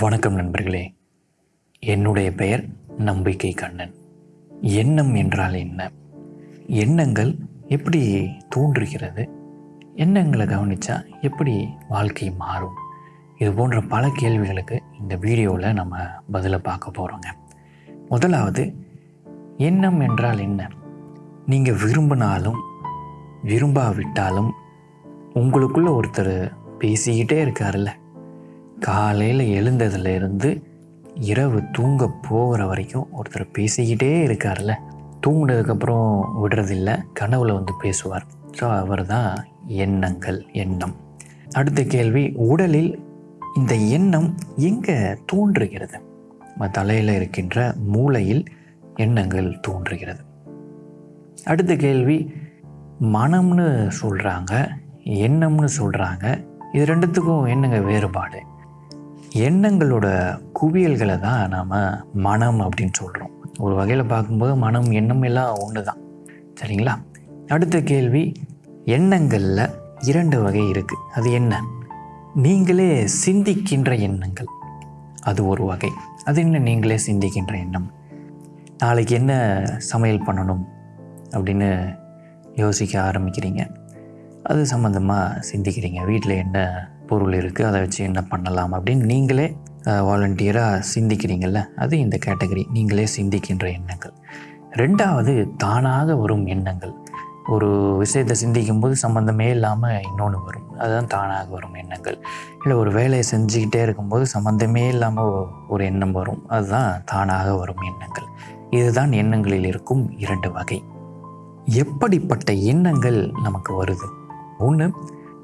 வணக்கம் நண்பர்களே. என்னுடைய பெயர் நம்பிக்கை கண்ணன். எண்ணம் என்றால் என்ன? எண்ணங்கள் எப்படி தோன்றுகிறது? எண்ணங்களை கவனித்தா எப்படி வாழ்க்கை மாறும்? இது போன்ற பல கேள்விகளுக்கு இந்த வீடியோவில் நம்ம பதிலை பார்க்க போகிறோங்க முதலாவது எண்ணம் என்றால் என்ன? நீங்கள் விரும்பினாலும் விரும்பாவிட்டாலும் உங்களுக்குள்ளே ஒருத்தர் பேசிக்கிட்டே இருக்காருல்ல? காலையில் எழுந்ததுலேருந்து இரவு தூங்க போகிற வரைக்கும் ஒருத்தர் பேசிக்கிட்டே இருக்கார்ல தூங்கினதுக்கப்புறம் விடுறதில்ல. கனவுல வந்து பேசுவார். ஸோ அவர் தான் எண்ணங்கள் எண்ணம். அடுத்த கேள்வி உடலில் இந்த எண்ணம் எங்கே தோன்றுகிறது? நம்ம தலையில் இருக்கின்ற மூளையில் எண்ணங்கள் தோன்றுகிறது. அடுத்த கேள்வி மனம்னு சொல்கிறாங்க எண்ணம்னு சொல்கிறாங்க இது ரெண்டுத்துக்கும் என்னங்க வேறுபாடு? எண்ணங்களோட குவியல்களை தான் நாம் மனம் அப்படின்னு சொல்கிறோம் ஒரு வகையில் பார்க்கும்போது மனம் எண்ணம் எல்லாம் ஒன்று தான் சரிங்களா? அடுத்த கேள்வி எண்ணங்களில் இரண்டு வகை இருக்குது அது என்ன? நீங்களே சிந்திக்கின்ற எண்ணங்கள். அது ஒரு வகை. அது என்ன? நீங்களே சிந்திக்கின்ற எண்ணம். நாளைக்கு என்ன சமையல் பண்ணணும் அப்படின்னு யோசிக்க ஆரம்பிக்கிறீங்க? அது சம்மந்தமாக சிந்திக்கிறீங்க. வீட்டில் என்ன பொருள் இருக்குது அதை வச்சு என்ன பண்ணலாம் அப்படின்னு நீங்களே வாலண்டியராக சிந்திக்கிறீங்கள்ல அது இந்த கேட்டகரி நீங்களே சிந்திக்கின்ற எண்ணங்கள். ரெண்டாவது தானாக வரும் எண்ணங்கள். ஒரு விஷயத்தை சிந்திக்கும் போது சம்மந்தமே இல்லாமல் இன்னொன்று வரும். அதுதான் தானாக வரும் எண்ணங்கள். இல்லை ஒரு வேலையை செஞ்சுக்கிட்டே இருக்கும்போது சம்மந்தமே இல்லாமல் ஒரு எண்ணம் வரும். அதுதான் தானாக வரும் எண்ணங்கள். இதுதான் எண்ணங்களில் இருக்கும் இரண்டு வகை. எப்படிப்பட்ட எண்ணங்கள் நமக்கு வருது? ஒன்று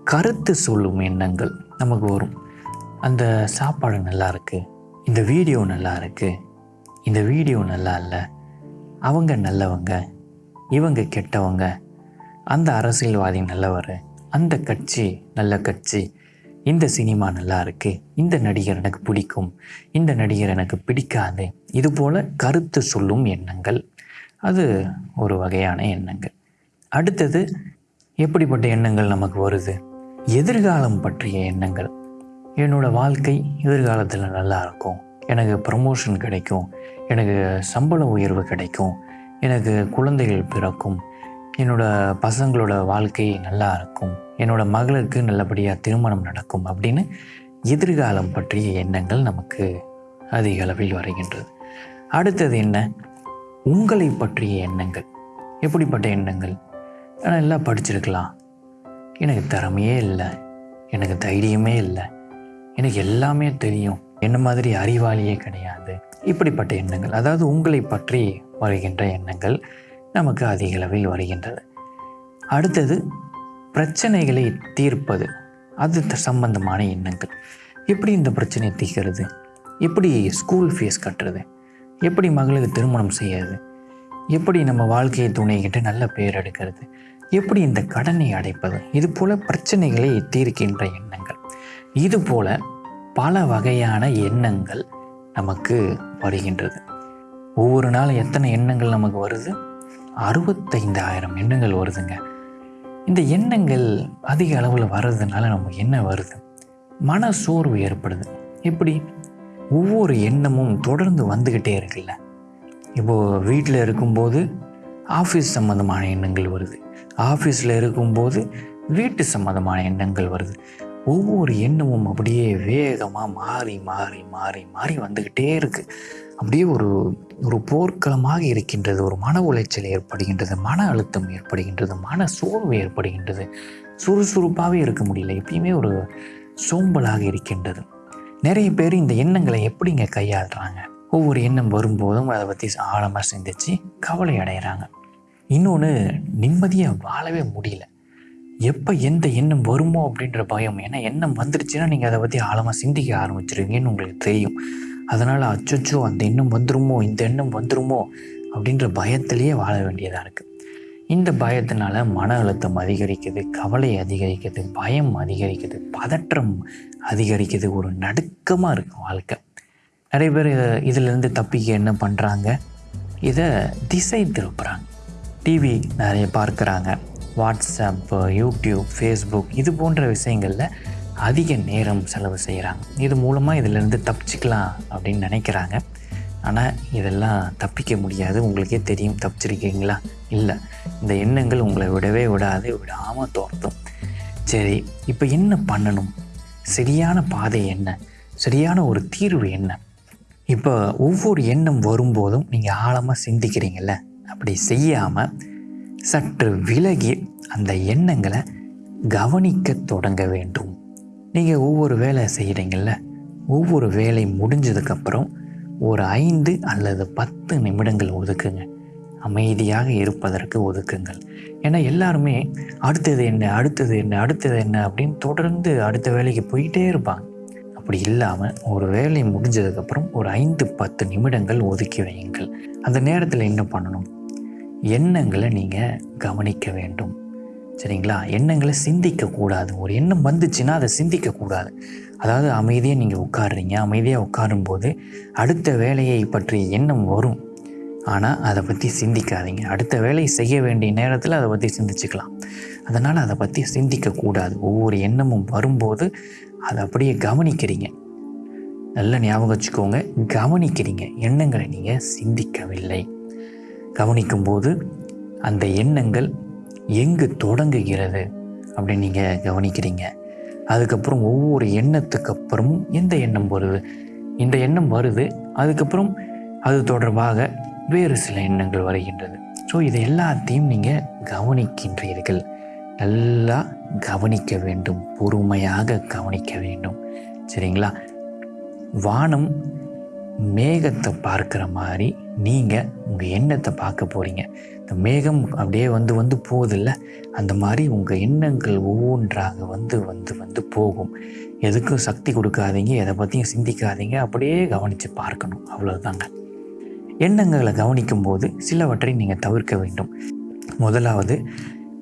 கருத்து சொல்லும் எண்ணங்கள் நமக்கு வரும். அந்த சாப்பாடு நல்லா இருக்குது இந்த வீடியோ நல்லா இருக்குது இந்த வீடியோ நல்லா இல்லை அவங்க நல்லவங்க இவங்க கெட்டவங்க அந்த அரசியல்வாதி நல்லவர் அந்த கட்சி நல்ல கட்சி இந்த சினிமா நல்லா இருக்குது இந்த நடிகர் எனக்கு பிடிக்கும் இந்த நடிகர் எனக்கு பிடிக்காது இது போல் கருத்து சொல்லும் எண்ணங்கள். அது ஒரு வகையான எண்ணங்கள். அடுத்தது எப்படிப்பட்ட எண்ணங்கள் நமக்கு வருது? எதிர்காலம் பற்றிய எண்ணங்கள். என்னோட வாழ்க்கை எதிர்காலத்தில் நல்லா இருக்கும். எனக்கு ப்ரமோஷன் கிடைக்கும். எனக்கு சம்பள உயர்வு கிடைக்கும். எனக்கு குழந்தைகள் பிறக்கும். என்னோட பசங்களோட வாழ்க்கை நல்லா இருக்கும். என்னோட மகளுக்கு நல்லபடியாக திருமணம் நடக்கும் அப்படின்னு எதிர்காலம் பற்றிய எண்ணங்கள் நமக்கு அதிக அளவில் வருகின்றது. அடுத்தது என்ன? உங்களை பற்றிய எண்ணங்கள். எப்படிப்பட்ட எண்ணங்கள்? நான் எல்லாம் படிச்சிருக்கலாம். எனக்கு திறமையே இல்லை. எனக்கு தைரியமே இல்லை. எனக்கு எல்லாமே தெரியும். என்ன மாதிரி அறிவாளியே கிடையாது. இப்படிப்பட்ட எண்ணங்கள் அதாவது உங்களை பற்றி வருகின்ற எண்ணங்கள் நமக்கு அதிக அளவில் வருகின்றது. அடுத்தது பிரச்சனைகளை தீர்ப்பது. அது த- சம்பந்தமான எண்ணங்கள். எப்படி இந்த பிரச்சனையை தீர்க்கிறது? எப்படி ஸ்கூல் ஃபீஸ் கட்டுறது? எப்படி மகளுக்கு திருமணம் செய்யறது? எப்படி நம்ம வாழ்க்கையை துணைகிட்டு நல்ல பேர் எடுக்கிறது? எப்படி இந்த கடனை அடைப்பது? இது போல பிரச்சனைகளை தீர்க்கின்ற எண்ணங்கள். இது போல பல வகையான எண்ணங்கள் நமக்கு வருகின்றது. ஒவ்வொரு நாளும் எத்தனை எண்ணங்கள் நமக்கு வருது? அறுபத்தைந்தாயிரம் எண்ணங்கள் வருதுங்க. இந்த எண்ணங்கள் அதிக அளவில் வர்றதுனால நமக்கு என்ன வருது? மன சோர்வு ஏற்படுது. எப்படி? ஒவ்வொரு எண்ணமும் தொடர்ந்து வந்துக்கிட்டே இருக்குல்ல. இப்போது வீட்டில் இருக்கும்போது ஆஃபீஸ் சம்மந்தமான எண்ணங்கள் வருது. ஆஃபீஸில் இருக்கும்போது வீட்டு சம்மந்தமான எண்ணங்கள் வருது. ஒவ்வொரு எண்ணமும் அப்படியே வேகமாக மாறி மாறி மாறி மாறி வந்துக்கிட்டே இருக்குது அப்படியே ஒரு ஒரு போர்க்களமாக இருக்கின்றது ஒரு மன உளைச்சல் ஏற்படுகின்றது மன அழுத்தம் ஏற்படுகின்றது மன சோர்வு ஏற்படுகின்றது. சுறுசுறுப்பாகவே இருக்க முடியல. எப்பயுமே ஒரு சோம்பலாக இருக்கின்றது. நிறைய பேர் இந்த எண்ணங்களை எப்படிங்க கையாளுறாங்க? ஒவ்வொரு எண்ணம் வரும்போதும் அதை பற்றி ஆழமாக சிந்திச்சு கவலை அடைகிறாங்க இன்னொன்று நிம்மதியாக வாழவே முடியல. எப்போ எந்த எண்ணம் வருமோ அப்படின்ற பயம். ஏன்னா எண்ணம் வந்துடுச்சுன்னா நீங்கள் அதை பற்றி ஆழமாக சிந்திக்க ஆரம்பிச்சிருவீங்கன்னு உங்களுக்கு தெரியும். அதனால் அச்சச்சோ அந்த எண்ணம் வந்துருமோ இந்த எண்ணம் வந்துருமோ அப்படின்ற பயத்திலேயே வாழ வேண்டியதாக இருக்குது இந்த பயத்தினால மன அழுத்தம் அதிகரிக்குது கவலை அதிகரிக்குது பயம் அதிகரிக்குது பதற்றம் அதிகரிக்குது. ஒரு நடுக்கமாக இருக்கும் வாழ்க்கை. நிறைய பேர் இதிலேருந்து தப்பிக்க என்ன பண்ணுறாங்க இதை திசை திருப்புறாங்க. டிவி நிறைய பார்க்குறாங்க. வாட்ஸ்அப்பு யூடியூப் ஃபேஸ்புக் இது போன்ற விஷயங்களில் அதிக நேரம் செலவு செய்கிறாங்க இது மூலமாக இதிலேருந்து தப்பிச்சிக்கலாம் அப்படின்னு நினைக்கிறாங்க. ஆனால் இதெல்லாம் தப்பிக்க முடியாது. உங்களுக்கே தெரியும் தப்பிச்சிருக்கீங்களா? இல்லை. இந்த எண்ணங்கள் உங்களை விடவே விடாது விடாமல் தோர்த்தும். சரி இப்போ என்ன பண்ணணும்? சரியான பாதை என்ன? சரியான ஒரு தீர்வு என்ன? இப்போ ஒவ்வொரு எண்ணம் வரும்போதும் நீங்கள் ஆழமாக சிந்திக்கிறீங்கள்ல அப்படி செய்யாமல் சற்று விலகி அந்த எண்ணங்களை கவனிக்க தொடங்க வேண்டும். நீங்கள் ஒவ்வொரு வேலை செய்கிறீங்கள்ல ஒவ்வொரு வேலை முடிஞ்சதுக்கப்புறம் ஒரு ஐந்து அல்லது பத்து நிமிடங்கள் ஒதுக்குங்க. அமைதியாக இருப்பதற்கு ஒதுக்குங்கள். ஏன்னா எல்லாருமே அடுத்தது என்ன அடுத்தது என்ன அடுத்தது என்ன அப்படின்னு தொடர்ந்து அடுத்த வேலைக்கு போயிட்டே இருப்பாங்க. அப்படி இல்லாமல் ஒரு வேலை முடிஞ்சதுக்கப்புறம் ஒரு ஐந்து பத்து நிமிடங்கள் ஒதுக்கி வையுங்கள். அந்த நேரத்தில் என்ன பண்ணணும்? எண்ணங்களை நீங்கள் கவனிக்க வேண்டும். சரிங்களா? எண்ணங்களை சிந்திக்கக்கூடாது ஒரு எண்ணம் வந்துச்சுன்னா அதை சிந்திக்கக்கூடாது அதாவது அமைதியாக நீங்கள் உட்காடுறீங்க அமைதியாக உட்காரும்போது அடுத்த வேலையை பற்றிய எண்ணம் வரும். ஆனால் அதை பற்றி சிந்திக்காதீங்க. அடுத்த வேலையை செய்ய வேண்டிய நேரத்தில் அதை பற்றி சிந்திச்சுக்கலாம். அதனால் அதை பற்றி சிந்திக்கக்கூடாது ஒவ்வொரு எண்ணமும் வரும்போது அதை அப்படியே கவனிக்கிறீங்க. நல்ல ஞாபகம் வச்சுக்கோங்க கவனிக்கிறீங்க. எண்ணங்களை நீங்கள் சிந்திக்கவில்லை. கவனிக்கும்போது அந்த எண்ணங்கள் எங்கு தொடங்குகிறது அப்படின்னு நீங்கள் கவனிக்கிறீங்க. அதுக்கப்புறம் ஒவ்வொரு எண்ணத்துக்கு அப்புறமும் எந்த எண்ணம் வருது? இந்த எண்ணம் வருது அதுக்கப்புறம் அது தொடர்பாக வேறு சில எண்ணங்கள் வருகின்றது. ஸோ இது எல்லாத்தையும் நீங்கள் கவனிக்கின்றீர்கள். நல்லா கவனிக்க வேண்டும் பொறுமையாக கவனிக்க வேண்டும். சரிங்களா? வானம் மேகத்தை பார்க்குற மாதிரி நீங்கள் உங்கள் எண்ணத்தை பார்க்க போகிறீங்க இந்த மேகம் அப்படியே வந்து வந்து போகுதில்ல? அந்த மாதிரி உங்கள் எண்ணங்கள் ஒவ்வொன்றாக வந்து வந்து வந்து போகும். எதுக்கும் சக்தி கொடுக்காதீங்க எதை பற்றியும் சிந்திக்காதீங்க அப்படியே கவனித்து பார்க்கணும். அவ்வளோதாங்க எண்ணங்களை கவனிக்கும்போது சிலவற்றை நீங்கள் தவிர்க்க வேண்டும். முதலாவது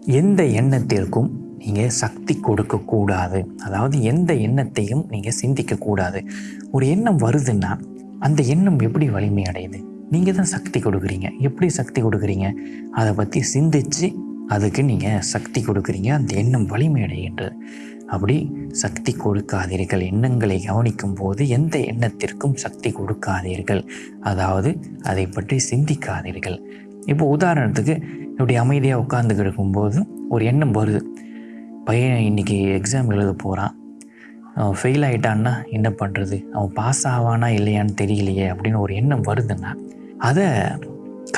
எந்த எண்ணத்திற்கும் நீங்கள் சக்தி கொடுக்கக்கூடாது அதாவது எந்த எண்ணத்தையும் நீங்கள் சிந்திக்கக்கூடாது ஒரு எண்ணம் வருதுன்னா அந்த எண்ணம் எப்படி வலிமை அடையுது? நீங்கள் தான் சக்தி கொடுக்குறீங்க. எப்படி சக்தி கொடுக்குறீங்க? அதை பற்றி சிந்திச்சு அதுக்கு நீங்கள் சக்தி கொடுக்குறீங்க. அந்த எண்ணம் வலிமை அடைகின்றது. அப்படி சக்தி கொடுக்காதீர்கள். எண்ணங்களை கவனிக்கும் போது எந்த எண்ணத்திற்கும் சக்தி கொடுக்காதீர்கள். அதாவது அதை பற்றி சிந்திக்காதீர்கள். இப்போ உதாரணத்துக்கு இப்படி அமைதியாக உட்கார்ந்து கிடக்கும்போது ஒரு எண்ணம் வருது. பையன் இன்னைக்கு எக்ஸாம் எழுத போகிறான் அவன் ஃபெயில் ஆகிட்டான்னா என்ன பண்ணுறது அவன் பாஸ் ஆவானா இல்லையான்னு தெரியலையே அப்படின்னு ஒரு எண்ணம் வருதுன்னா அதை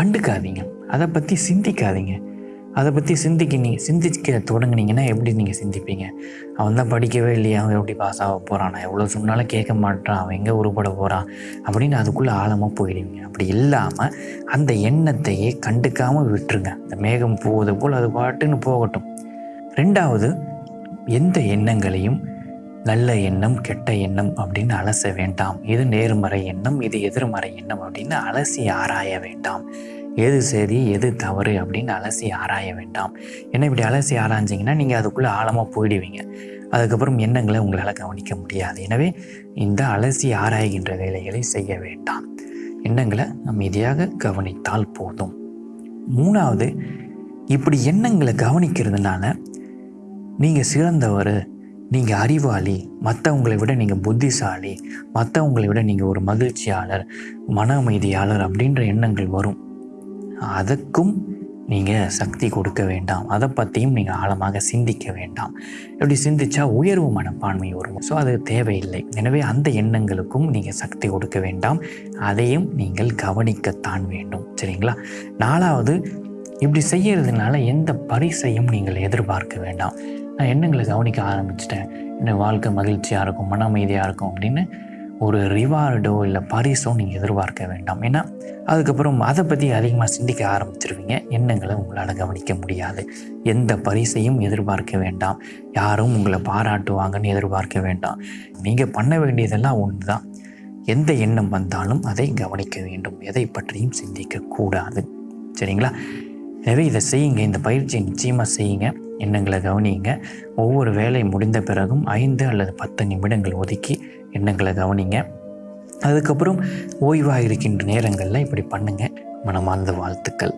கண்டுக்காதீங்க. அதை பற்றி சிந்திக்காதீங்க. அதை பற்றி சிந்திக்க நீங்கள் சிந்திக்க தொடங்குனீங்கன்னா எப்படி நீங்கள் சிந்திப்பீங்க? அவன் தான் படிக்கவே இல்லையா? அவன் எப்படி பாஸ் ஆக போகிறான் நான் எவ்வளோ சொன்னாலும் கேட்க மாட்டான். அவன் எங்கே உருப்பட போகிறான் அப்படின்னு அதுக்குள்ளே ஆழமாக போயிடுவீங்க. அப்படி இல்லாமல் அந்த எண்ணத்தையே கண்டுக்காமல் விட்டுருங்க. அந்த மேகம் போவது போல் அது பாட்டுன்னு போகட்டும். ரெண்டாவது எந்த எண்ணங்களையும் நல்ல எண்ணம் கெட்ட எண்ணம் அப்படின்னு அலச வேண்டாம். இது நேர்மறை எண்ணம் இது எதிர்மறை எண்ணம் அப்படின்னு அலசி ஆராய வேண்டாம். எது சரி எது தவறு அப்படின்னு அலசி ஆராய வேண்டாம். ஏன்னா இப்படி அலசி ஆராய்ஞ்சிங்கன்னா நீங்கள் அதுக்குள்ளே ஆழமாக போயிடுவீங்க. அதுக்கப்புறம் எண்ணங்களை உங்களால் கவனிக்க முடியாது. எனவே இந்த அலசி ஆராய்கின்ற வேலைகளை செய்ய வேண்டாம். எண்ணங்களை அமைதியாக கவனித்தால் போதும். மூணாவது இப்படி எண்ணங்களை கவனிக்கிறதுனால நீங்கள் சிறந்தவர் நீங்கள் அறிவாளி மற்றவங்களை விட நீங்கள் புத்திசாலி மற்றவங்களை விட நீங்கள் ஒரு மகிழ்ச்சியாளர் மன அமைதியாளர் அப்படின்ற எண்ணங்கள் வரும். அதுக்கும் நீங்கள் சக்தி கொடுக்க வேண்டாம். அதை பற்றியும் நீங்கள் ஆழமாக சிந்திக்க வேண்டாம். இப்படி சிந்திச்சா உயர்வு மனப்பான்மை வரும். ஸோ அது தேவையில்லை. எனவே அந்த எண்ணங்களுக்கும் நீங்கள் சக்தி கொடுக்க வேண்டாம். அதையும் நீங்கள் கவனிக்கத்தான் வேண்டும். சரிங்களா? நாலாவது இப்படி செய்கிறதுனால எந்த பரிசையும் நீங்கள் எதிர்பார்க்க வேண்டாம். நான் எண்ணங்களை கவனிக்க ஆரம்பிச்சிட்டேன். என்ன வாழ்க்கை மகிழ்ச்சியாக இருக்கும் மன அமைதியாக இருக்கும் அப்படின்னு ஒரு ரிவார்டோ இல்லை பரிசோ நீங்கள் எதிர்பார்க்க வேண்டாம். ஏன்னா அதுக்கப்புறம் அதை பற்றி அதிகமாக சிந்திக்க ஆரம்பிச்சிருவீங்க. எண்ணங்களை உங்களால் கவனிக்க முடியாது. எந்த பரிசையும் எதிர்பார்க்க வேண்டாம். யாரும் உங்களை பாராட்டுவாங்கன்னு எதிர்பார்க்க வேண்டாம். நீங்கள் பண்ண வேண்டியதெல்லாம் ஒன்று தான் எந்த எண்ணம் வந்தாலும் அதை கவனிக்க வேண்டும். எதை பற்றியும் சிந்திக்கக்கூடாது சரிங்களா? எனவே இதை செய்யுங்க. இந்த பயிற்சியை நிச்சயமாக செய்யுங்க. எண்ணங்களை கவனியுங்க. ஒவ்வொரு வேலை முடிந்த பிறகும் ஐந்து அல்லது பத்து நிமிடங்கள் ஒதுக்கி எண்ணங்களை கவனிங்க. அதுக்கப்புறம் ஓய்வாக இருக்கின்ற நேரங்களில் இப்படி பண்ணுங்கள் மனமார்ந்த வாழ்த்துக்கள்.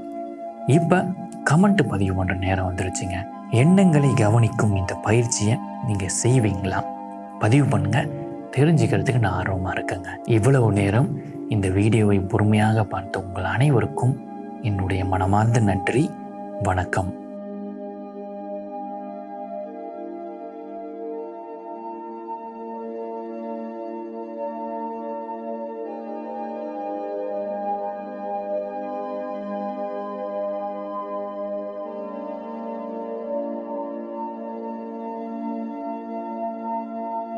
இப்போ கமெண்ட் பதிவு பண்ணுற நேரம் வந்துருச்சுங்க. எண்ணங்களை கவனிக்கும் இந்த பயிற்சியை நீங்கள் செய்வீங்களா? பதிவு பண்ணுங்கள் தெரிஞ்சுக்கிறதுக்கு நான் ஆர்வமாக இருக்கேங்க. இவ்வளவு நேரம் இந்த வீடியோவை பொறுமையாக பார்த்த உங்கள் அனைவருக்கும் என்னுடைய மனமார்ந்த நன்றி. வணக்கம்.